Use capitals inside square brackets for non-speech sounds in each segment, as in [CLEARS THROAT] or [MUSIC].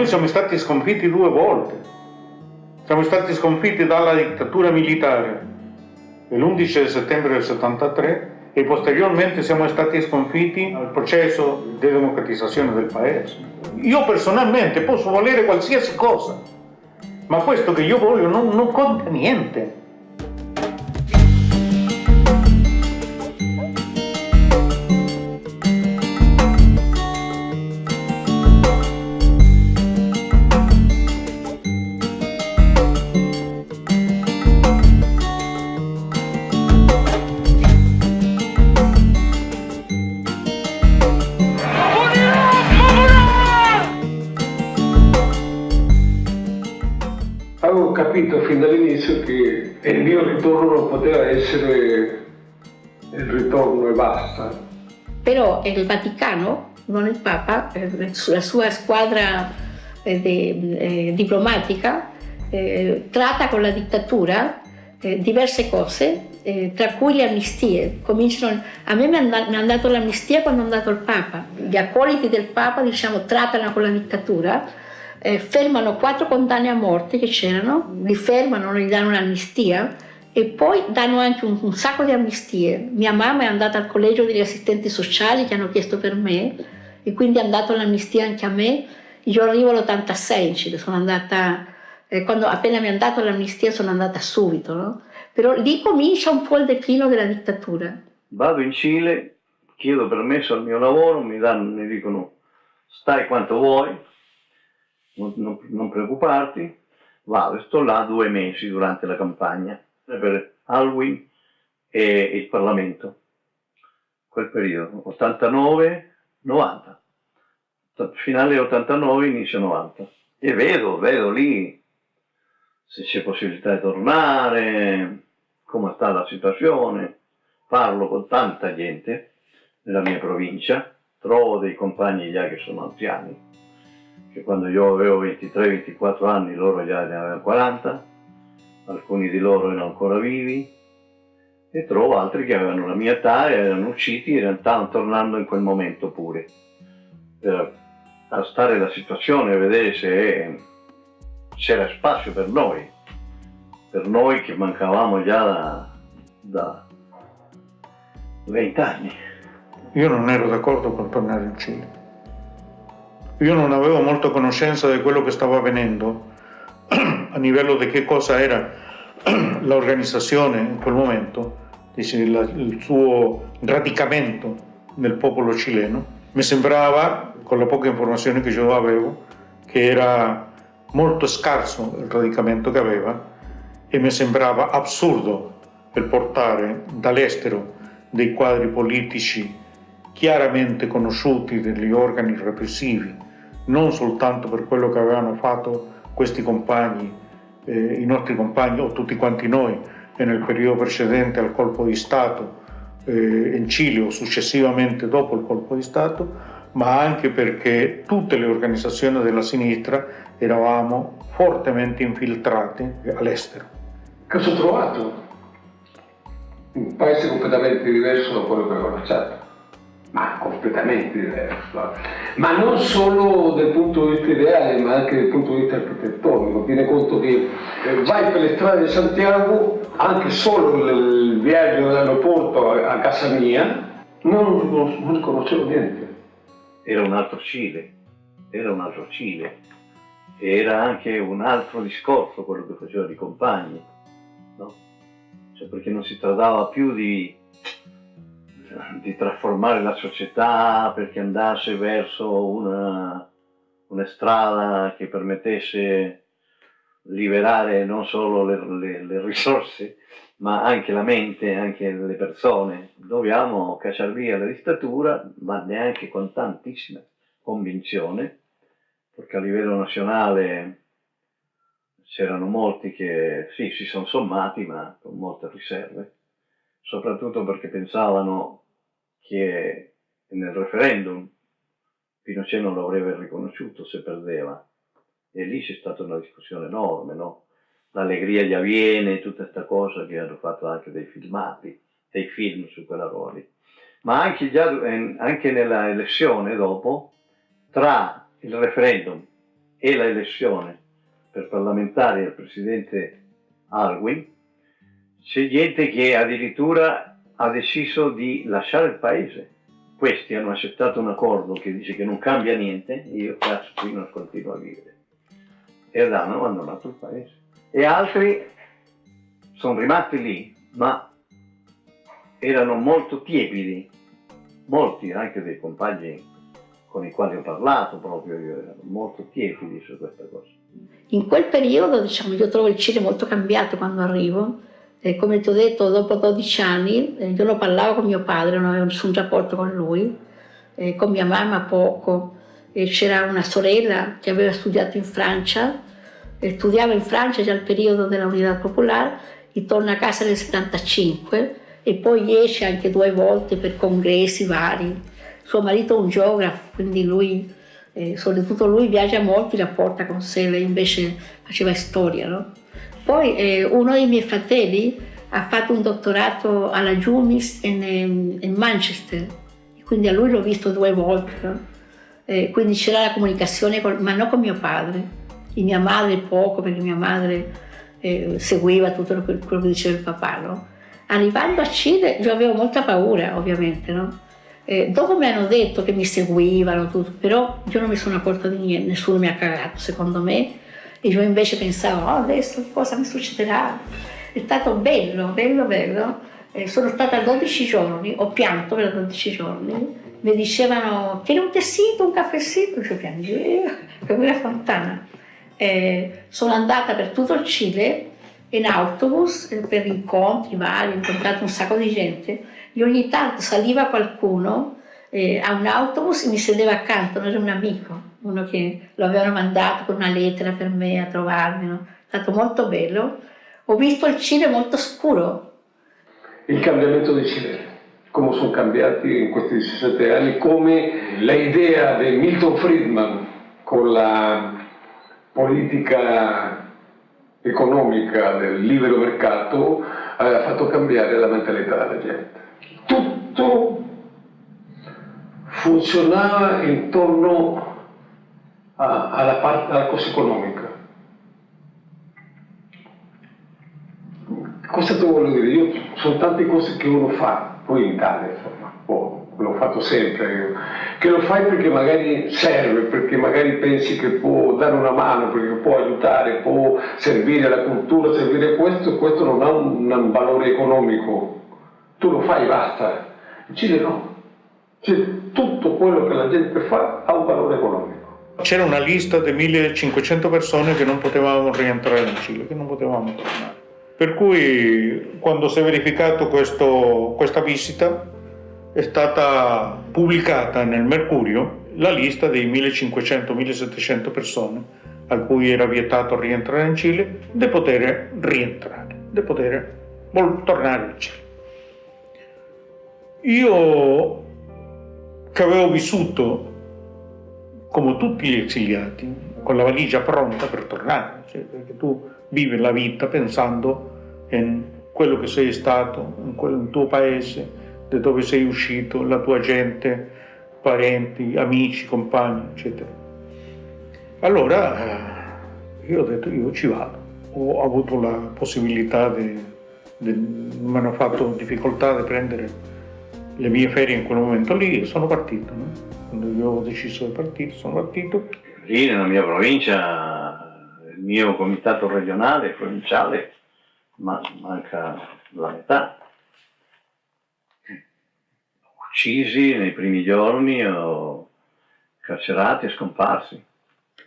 Noi siamo stati sconfitti due volte. Siamo stati sconfitti dalla dittatura militare l'11 settembre del 73 e posteriormente siamo stati sconfitti al processo di democratizzazione del paese. Io personalmente posso volere qualsiasi cosa, ma questo che io voglio non, non conta niente. Papa, eh, la sua squadra eh, eh, diplomatica tratta con la dittatura diverse cose, tra cui le amnistie. Cominciano, a me mi hanno dato l'amnistia quando è andato il Papa. Gli accoliti del Papa diciamo, trattano con la dittatura fermano quattro condanne a morte che c'erano, li fermano, gli danno un'amnistia e poi danno anche un, un, sacco di amnistie. Mia mamma è andata al collegio degli assistenti sociali che hanno chiesto per me e quindi hanno dato l'amnistia anche a me. Io arrivo all'86 in Cile, sono andata, eh, quando appena mi hanno dato l'amnistia sono andata subito, no? Però lì comincia un po' il declino della dittatura. Vado in Cile, chiedo permesso al mio lavoro, mi, danno, mi dicono stai quanto vuoi, non, non, non preoccuparti, vado, sto là due mesi durante la campagna per Halloween e il Parlamento, quel periodo, 89-90, finale 89, inizio 90. E vedo, vedo lì se c'è possibilità di tornare, come sta la situazione, parlo con tanta gente nella mia provincia, trovo dei compagni già che sono anziani, che quando io avevo 23-24 anni loro già ne avevano 40, alcuni di loro erano ancora vivi e trovo altri che avevano la mia età e erano usciti e stavano tornando in quel momento pure per stare la situazione e vedere se c'era spazio per noi, per noi che mancavamo già da, da 20 anni. Io non ero d'accordo con tornare in Cile. Io non avevo molta conoscenza di quello che stava avvenendo [CLEARS THROAT] a livello di che cosa era [CLEARS THROAT] l'organizzazione in quel momento, il suo radicamento nel popolo cileno. Mi sembrava, con la poca informazione che io avevo, che era molto scarso il radicamento che aveva e mi sembrava assurdo per portare dall'estero dei quadri politici chiaramente conosciuti degli organi repressivi non soltanto per quello che avevano fatto questi compagni, eh, i nostri compagni o tutti quanti noi nel periodo precedente al colpo di Stato eh, in Cile o successivamente dopo il colpo di Stato, ma anche perché tutte le organizzazioni della sinistra eravamo fortemente infiltrati all'estero. Cosa ho trovato? Un paese completamente diverso da quello che avevo lasciato ma completamente diverso. Ma non solo dal punto di vista ideale, ma anche dal punto di vista architettonico. Tiene conto che eh, vai per le strade di Santiago, anche solo il viaggio dall'aeroporto a casa mia, non, non, non conoscevo niente. Era un altro Cile, era un altro Cile. Era anche un altro discorso quello che facevano i compagni, no? Cioè perché non si trattava più di di trasformare la società perché andasse verso una, una strada che permettesse liberare non solo le, le, le, risorse ma anche la mente, anche le persone. Dobbiamo cacciare via la dittatura, ma neanche con tantissima convinzione, perché a livello nazionale c'erano molti che sì, si sono sommati, ma con molte riserve, soprattutto perché pensavano che nel referendum Pinochet non lo avrebbe riconosciuto se perdeva. E lì c'è stata una discussione enorme, no? L'allegria gli avviene, tutta questa cosa che hanno fatto anche dei filmati, dei film su quella roba Ma anche, già, anche nella elezione dopo, tra il referendum e la elezione per parlamentari del presidente Alwin, c'è gente che addirittura ha deciso di lasciare il paese. Questi hanno accettato un accordo che dice che non cambia niente, io cazzo qui non continuo a vivere. E hanno abbandonato il paese. E altri sono rimasti lì, ma erano molto tiepidi, molti anche dei compagni con i quali ho parlato proprio, io erano molto tiepidi su questa cosa. In quel periodo, diciamo, io trovo il Cile molto cambiato quando arrivo, e come ti ho detto, dopo 12 anni, io non parlavo con mio padre, non avevo nessun rapporto con lui, eh, con mia mamma poco, c'era una sorella che aveva studiato in Francia, studiava in Francia già al periodo della Unità Popolare, ritorna a casa nel 75 e poi esce anche due volte per congressi vari. Suo marito è un geografo, quindi lui, eh, soprattutto lui viaggia molto, la porta con sé, lei invece faceva storia. No? Poi eh, uno dei miei fratelli ha fatto un dottorato alla Jumis in, in Manchester, quindi a lui l'ho visto due volte. No? Eh, quindi c'era la comunicazione, con, ma non con mio padre. E mia madre poco, perché mia madre eh, seguiva tutto quello che diceva il papà. No? Arrivando a Cile io avevo molta paura, ovviamente. No? Eh, dopo mi hanno detto che mi seguivano, tutto, però io non mi sono accorta di niente, nessuno mi ha cagato, secondo me. Io invece pensavo, oh, adesso cosa mi succederà? È stato bello, bello, bello. Eh, sono stata 12 giorni, ho pianto per 12 giorni. Mi dicevano, tieni un tessito, un caffessito, io piangevo, come una fontana. Eh, sono andata per tutto il Cile in autobus eh, per incontri vari, ho incontrato un sacco di gente e ogni tanto saliva qualcuno eh, a un autobus e mi sedeva accanto, non era un amico, uno che lo avevano mandato con una lettera per me a trovarmi, no? è stato molto bello. Ho visto il Cile molto scuro. Il cambiamento del Cile, come sono cambiati in questi 17 anni, come l'idea di Milton Friedman con la politica economica del libero mercato aveva fatto cambiare la mentalità della gente. Tutto funzionava intorno a, alla, parte, alla cosa economica. Cosa ti voglio dire? Io, sono tante cose che uno fa, poi in Italia insomma, oh, l'ho fatto sempre, che lo fai perché magari serve, perché magari pensi che può dare una mano, perché può aiutare, può servire alla cultura, servire questo, questo non ha un, un valore economico. Tu lo fai e basta. In Cile no. Cioè, tutto quello che la gente fa ha un valore economico. C'era una lista di 1500 persone che non potevamo rientrare in Cile, che non potevamo tornare. Per cui quando si è verificato questo, questa visita è stata pubblicata nel Mercurio la lista dei 1500-1700 persone a cui era vietato rientrare in Cile, di poter rientrare, di poter tornare in Cile. Io che avevo vissuto come tutti gli esiliati, con la valigia pronta per tornare, cioè, perché tu vivi la vita pensando in quello che sei stato, in, quel, in tuo paese, da dove sei uscito, la tua gente, parenti, amici, compagni, eccetera. Allora eh, io ho detto io ci vado, ho avuto la possibilità di mi hanno fatto difficoltà di prendere le mie ferie in quel momento lì e sono partito. No? Quando io ho deciso di partire, sono partito. Lì nella mia provincia, il mio comitato regionale, provinciale, ma manca la metà uccisi nei primi giorni o carcerati e scomparsi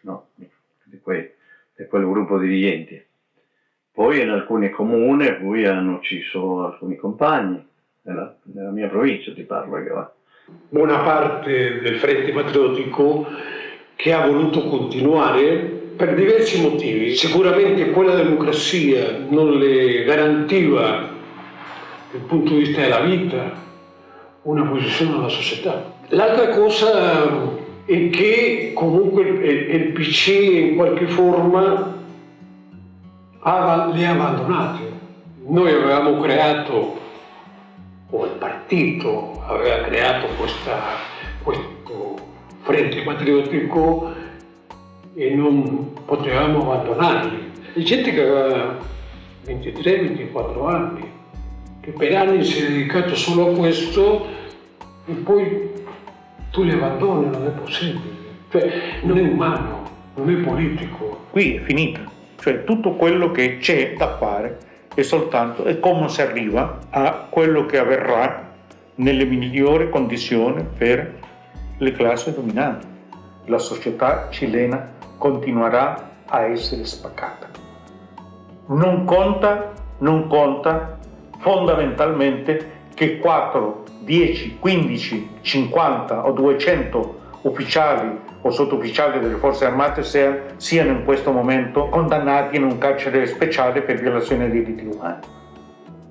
no, di, quei, di, quel gruppo di dirigenti. Poi in alcuni comuni hanno ucciso alcuni compagni, nella, nella mia provincia ti parlo che va. Buona parte del Frente Patriottico che ha voluto continuare per diversi motivi. Sicuramente quella democrazia non le garantiva dal punto di vista della vita, una posizione alla società. L'altra cosa è che comunque il PC in qualche forma le ha abbandonate. Noi avevamo creato, o il partito aveva creato questa, questo Frente Patriottico e non potevamo abbandonarli. C'è gente che aveva 23-24 anni, che per anni si è dedicato solo a questo e poi tu li abbandoni, non è possibile. Cioè, non è umano, non è politico. Qui è finita. Cioè tutto quello che c'è da fare è soltanto è come si arriva a quello che avverrà nelle migliori condizioni per le classi dominanti. La società cilena continuerà a essere spaccata. Non conta, non conta fondamentalmente che 4, 10, 15, 50 o 200 ufficiali o sottufficiali delle forze armate siano in questo momento condannati in un carcere speciale per violazione dei diritti umani.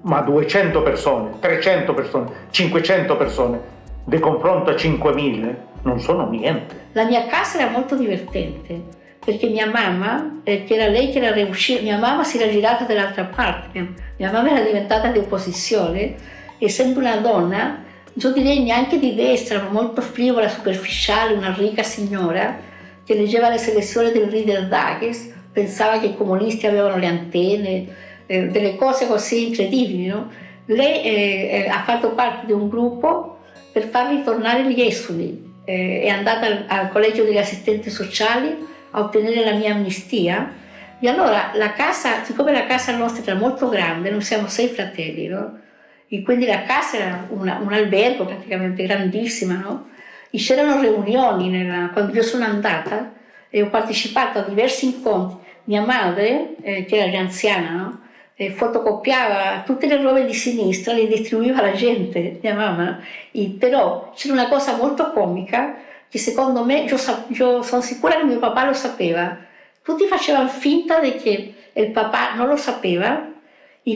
Ma 200 persone, 300 persone, 500 persone, di confronto a 5.000, non sono niente. La mia casa era molto divertente perché mia mamma, eh, che era lei che era riuscita, mia mamma si era girata dall'altra parte, mia, mamma era diventata di opposizione, essendo una donna io direi neanche di destra, ma molto frivola, superficiale, una ricca signora che leggeva le selezioni del Reader Digest, pensava che i comunisti avevano le antenne, eh, delle cose così incredibili. No? Lei eh, eh, ha fatto parte di un gruppo per far ritornare gli esuli, eh, è andata al, al collegio degli assistenti sociali a ottenere la mia amnistia e allora la casa, siccome la casa nostra era molto grande, noi siamo sei fratelli, no? E quindi la casa era una, un albergo praticamente grandissima, no? E c'erano riunioni nella, quando io sono andata e ho partecipato a diversi incontri. Mia madre, eh, che era già anziana, no? E fotocopiava tutte le robe di sinistra, le distribuiva alla gente, mia mamma. E però c'era una cosa molto comica che secondo me, io, io sono sicura che mio papà lo sapeva. Tutti facevano finta che il papà non lo sapeva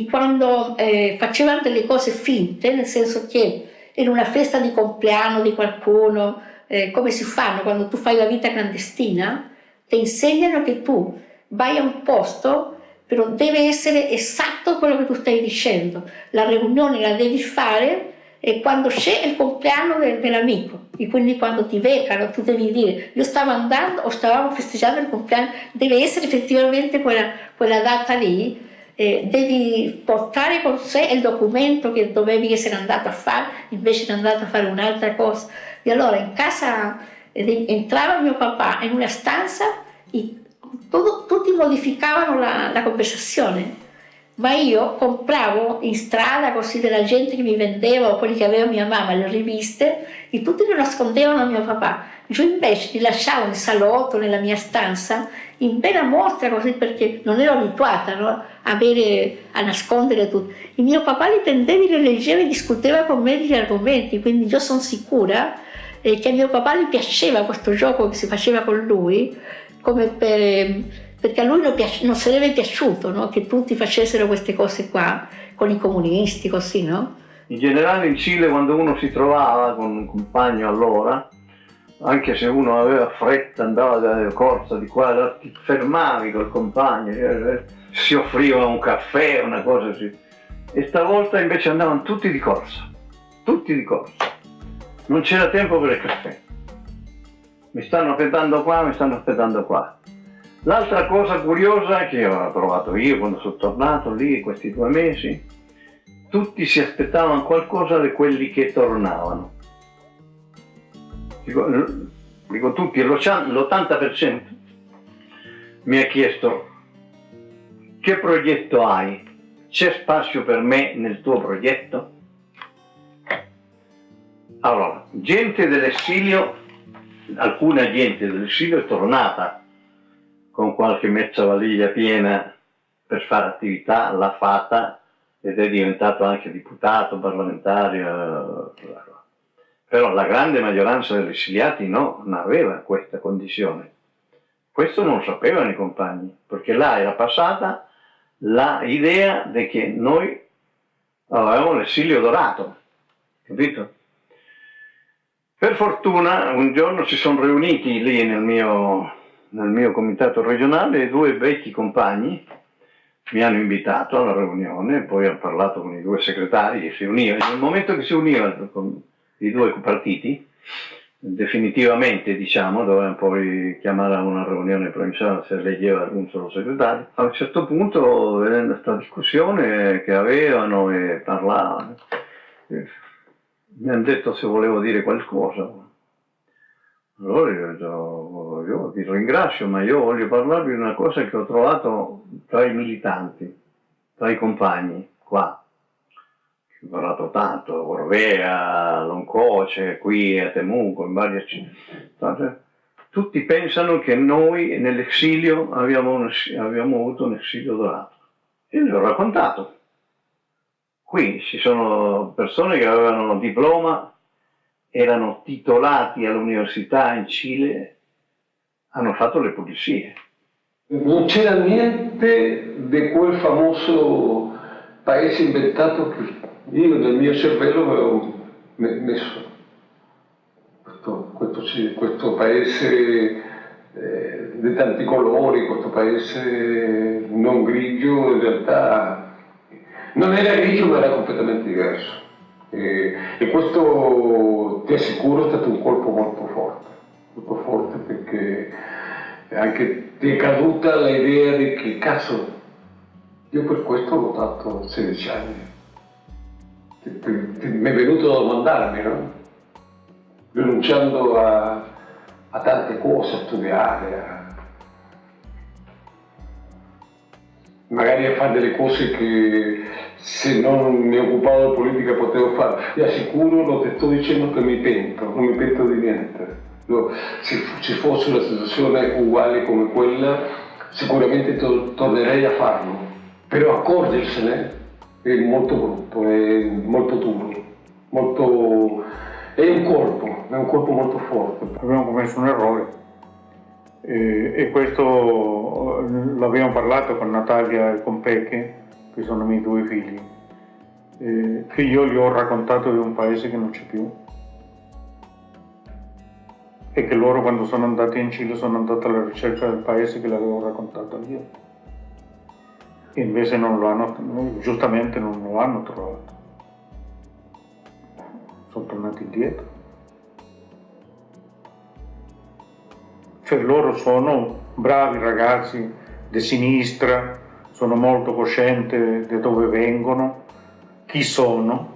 quando eh, facevano delle cose finte, nel senso che in una festa di compleanno di qualcuno, eh, come si fanno quando tu fai la vita clandestina, ti insegnano che tu vai a un posto, però deve essere esatto quello che tu stai dicendo. La riunione la devi fare e quando c'è il compleanno del, dell'amico, e quindi quando ti beccano tu devi dire io stavo andando o stavamo festeggiando il compleanno, deve essere effettivamente quella, quella data lì eh, devi portare con sé il documento che dovevi essere andato a fare, invece di andato a fare un'altra cosa. E allora in casa entrava mio papà in una stanza e tutto, tutti modificavano la, la conversazione ma io compravo in strada così della gente che mi vendeva o quelli che aveva mia mamma le riviste e tutti lo nascondevano a mio papà io invece li lasciavo in salotto nella mia stanza in bella mostra così perché non ero abituata no? Avere, a nascondere tutto e mio papà li prendeva, li leggeva e discuteva con me degli argomenti quindi io sono sicura eh, che a mio papà gli piaceva questo gioco che si faceva con lui per perché a lui non, piace, non sarebbe piaciuto no? che tutti facessero queste cose qua, con i comunisti, così, no? In generale in Cile quando uno si trovava con un compagno allora, anche se uno aveva fretta, andava da corsa di qua, ti fermavi col compagno, eh, si offriva un caffè, una cosa così. E stavolta invece andavano tutti di corsa, tutti di corsa. Non c'era tempo per il caffè. Mi stanno aspettando qua, mi stanno aspettando qua. L'altra cosa curiosa che ho trovato io quando sono tornato lì questi due mesi, tutti si aspettavano qualcosa di quelli che tornavano. Dico, dico tutti, l'80% mi ha chiesto che progetto hai? C'è spazio per me nel tuo progetto? Allora, gente dell'esilio, alcuna gente dell'esilio è tornata con qualche mezza valiglia piena per fare attività, l'ha fatta ed è diventato anche deputato, parlamentario. Però la grande maggioranza degli esiliati no, non aveva questa condizione. Questo non lo sapevano i compagni, perché là era passata l'idea di che noi avevamo l'esilio dorato, capito? Per fortuna un giorno si sono riuniti lì nel mio nel mio comitato regionale due vecchi compagni mi hanno invitato alla riunione, poi ho parlato con i due segretari e si univano. Nel momento che si univano i due partiti, definitivamente, diciamo, dovevano poi chiamare a una riunione provinciale se leggeva alcun solo segretario. A un certo punto, vedendo questa discussione che avevano e parlavano, eh, mi hanno detto se volevo dire qualcosa. Allora io detto, io vi ringrazio, ma io voglio parlarvi di una cosa che ho trovato tra i militanti, tra i compagni, qua parlato tanto, Orvea, Loncoce, qui a Temuco, in varie città. Tutti pensano che noi nell'esilio abbiamo, abbiamo avuto un esilio dorato. Io gli ho raccontato. Qui ci sono persone che avevano diploma, erano titolati all'università in Cile, hanno fatto le pulizie. Non c'era niente di quel famoso paese inventato che io nel mio cervello avevo messo questo, questo, questo paese eh, di tanti colori, questo paese non grigio, in realtà non era grigio ma era completamente diverso. E, e questo ti assicuro è stato un colpo molto forte, molto forte perché anche ti è caduta l'idea di che cazzo, io per questo ho votato 16 anni mi è venuto a domandarmi, no? rinunciando a, a, tante cose, a studiare, a... magari a fare delle cose che se non mi occupavo di politica potevo fare. Ti assicuro, non ti sto dicendo che mi pento, non mi pento di niente. Se ci fosse una situazione uguale come quella, sicuramente to tornerei a farlo, però accorgersene molto brutto, è molto duro, molto... è un colpo, è un colpo molto forte. Abbiamo commesso un errore e, e questo l'abbiamo parlato con Natalia e con Pecche, che sono i miei due figli, eh, che io gli ho raccontato di un paese che non c'è più e che loro quando sono andati in Cile sono andati alla ricerca del paese che l'avevo raccontato io e invece non lo hanno, giustamente non lo hanno trovato. Sono tornati indietro. Cioè loro sono bravi ragazzi di sinistra, sono molto coscienti di dove vengono, chi sono,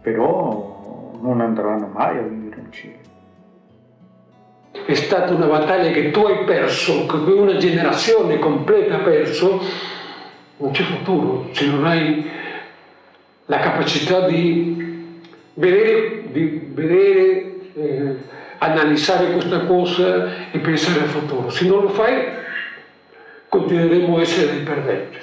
però non andranno mai a vivere in Cile. È stata una battaglia che tu hai perso, che una generazione completa ha perso, non c'è futuro se non hai la capacità di vedere, di vedere eh, analizzare questa cosa e pensare al futuro. Se non lo fai, continueremo a essere dei perdenti.